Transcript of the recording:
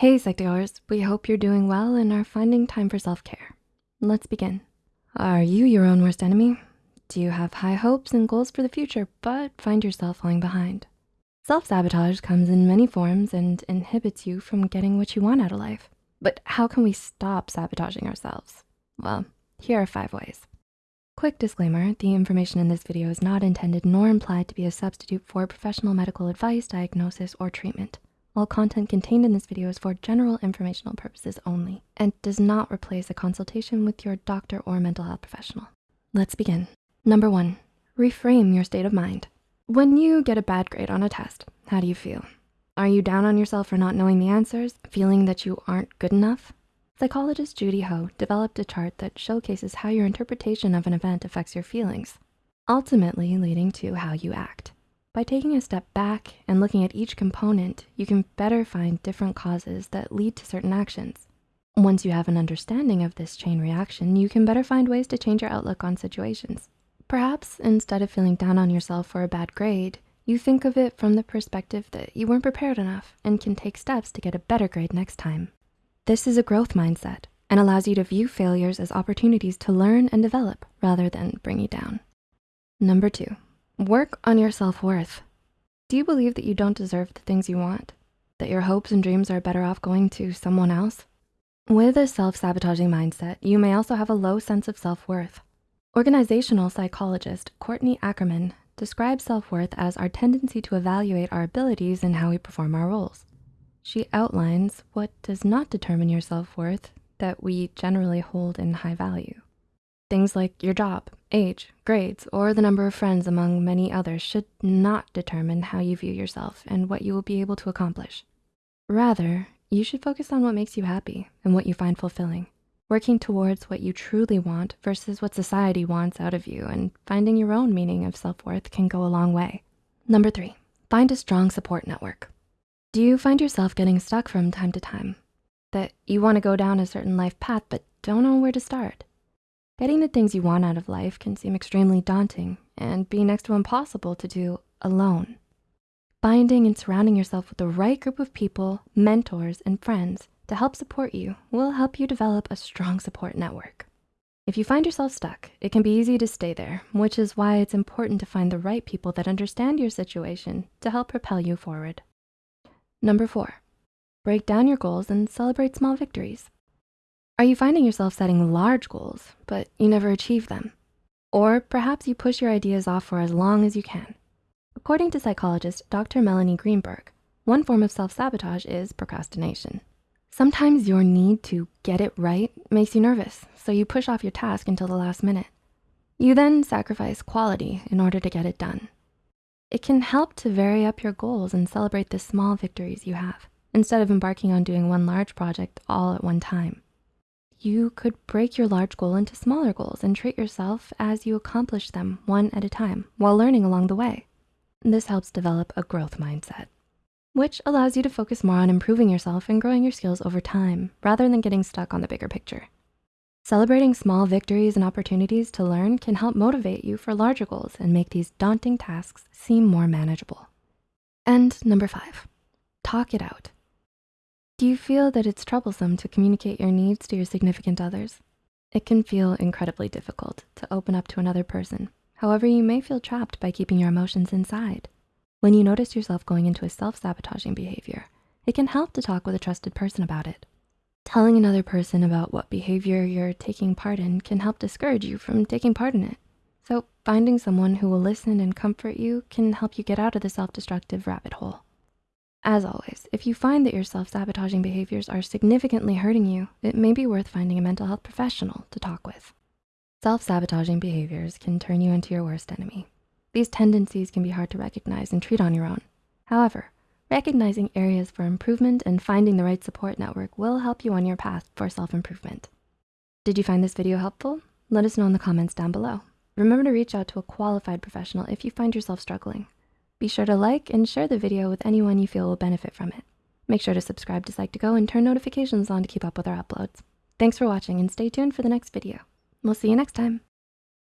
Hey Psych2Goers, we hope you're doing well and are finding time for self-care. Let's begin. Are you your own worst enemy? Do you have high hopes and goals for the future, but find yourself falling behind? Self-sabotage comes in many forms and inhibits you from getting what you want out of life. But how can we stop sabotaging ourselves? Well, here are five ways. Quick disclaimer, the information in this video is not intended nor implied to be a substitute for professional medical advice, diagnosis, or treatment. All content contained in this video is for general informational purposes only and does not replace a consultation with your doctor or mental health professional. Let's begin. Number one, reframe your state of mind. When you get a bad grade on a test, how do you feel? Are you down on yourself for not knowing the answers, feeling that you aren't good enough? Psychologist Judy Ho developed a chart that showcases how your interpretation of an event affects your feelings, ultimately leading to how you act. By taking a step back and looking at each component, you can better find different causes that lead to certain actions. Once you have an understanding of this chain reaction, you can better find ways to change your outlook on situations. Perhaps instead of feeling down on yourself for a bad grade, you think of it from the perspective that you weren't prepared enough and can take steps to get a better grade next time. This is a growth mindset and allows you to view failures as opportunities to learn and develop rather than bring you down. Number two, Work on your self-worth. Do you believe that you don't deserve the things you want? That your hopes and dreams are better off going to someone else? With a self-sabotaging mindset, you may also have a low sense of self-worth. Organizational psychologist Courtney Ackerman describes self-worth as our tendency to evaluate our abilities and how we perform our roles. She outlines what does not determine your self-worth that we generally hold in high value. Things like your job, age, grades, or the number of friends among many others should not determine how you view yourself and what you will be able to accomplish. Rather, you should focus on what makes you happy and what you find fulfilling, working towards what you truly want versus what society wants out of you and finding your own meaning of self-worth can go a long way. Number three, find a strong support network. Do you find yourself getting stuck from time to time? That you wanna go down a certain life path but don't know where to start? Getting the things you want out of life can seem extremely daunting and be next to impossible to do alone. Finding and surrounding yourself with the right group of people, mentors, and friends to help support you will help you develop a strong support network. If you find yourself stuck, it can be easy to stay there, which is why it's important to find the right people that understand your situation to help propel you forward. Number four, break down your goals and celebrate small victories. Are you finding yourself setting large goals, but you never achieve them? Or perhaps you push your ideas off for as long as you can. According to psychologist Dr. Melanie Greenberg, one form of self-sabotage is procrastination. Sometimes your need to get it right makes you nervous, so you push off your task until the last minute. You then sacrifice quality in order to get it done. It can help to vary up your goals and celebrate the small victories you have, instead of embarking on doing one large project all at one time. You could break your large goal into smaller goals and treat yourself as you accomplish them one at a time while learning along the way. This helps develop a growth mindset, which allows you to focus more on improving yourself and growing your skills over time rather than getting stuck on the bigger picture. Celebrating small victories and opportunities to learn can help motivate you for larger goals and make these daunting tasks seem more manageable. And number five, talk it out. Do you feel that it's troublesome to communicate your needs to your significant others? It can feel incredibly difficult to open up to another person. However, you may feel trapped by keeping your emotions inside. When you notice yourself going into a self-sabotaging behavior, it can help to talk with a trusted person about it. Telling another person about what behavior you're taking part in can help discourage you from taking part in it. So finding someone who will listen and comfort you can help you get out of the self-destructive rabbit hole. As always, if you find that your self-sabotaging behaviors are significantly hurting you, it may be worth finding a mental health professional to talk with. Self-sabotaging behaviors can turn you into your worst enemy. These tendencies can be hard to recognize and treat on your own. However, recognizing areas for improvement and finding the right support network will help you on your path for self-improvement. Did you find this video helpful? Let us know in the comments down below. Remember to reach out to a qualified professional if you find yourself struggling. Be sure to like and share the video with anyone you feel will benefit from it. Make sure to subscribe to Psych2Go and turn notifications on to keep up with our uploads. Thanks for watching and stay tuned for the next video. We'll see you next time.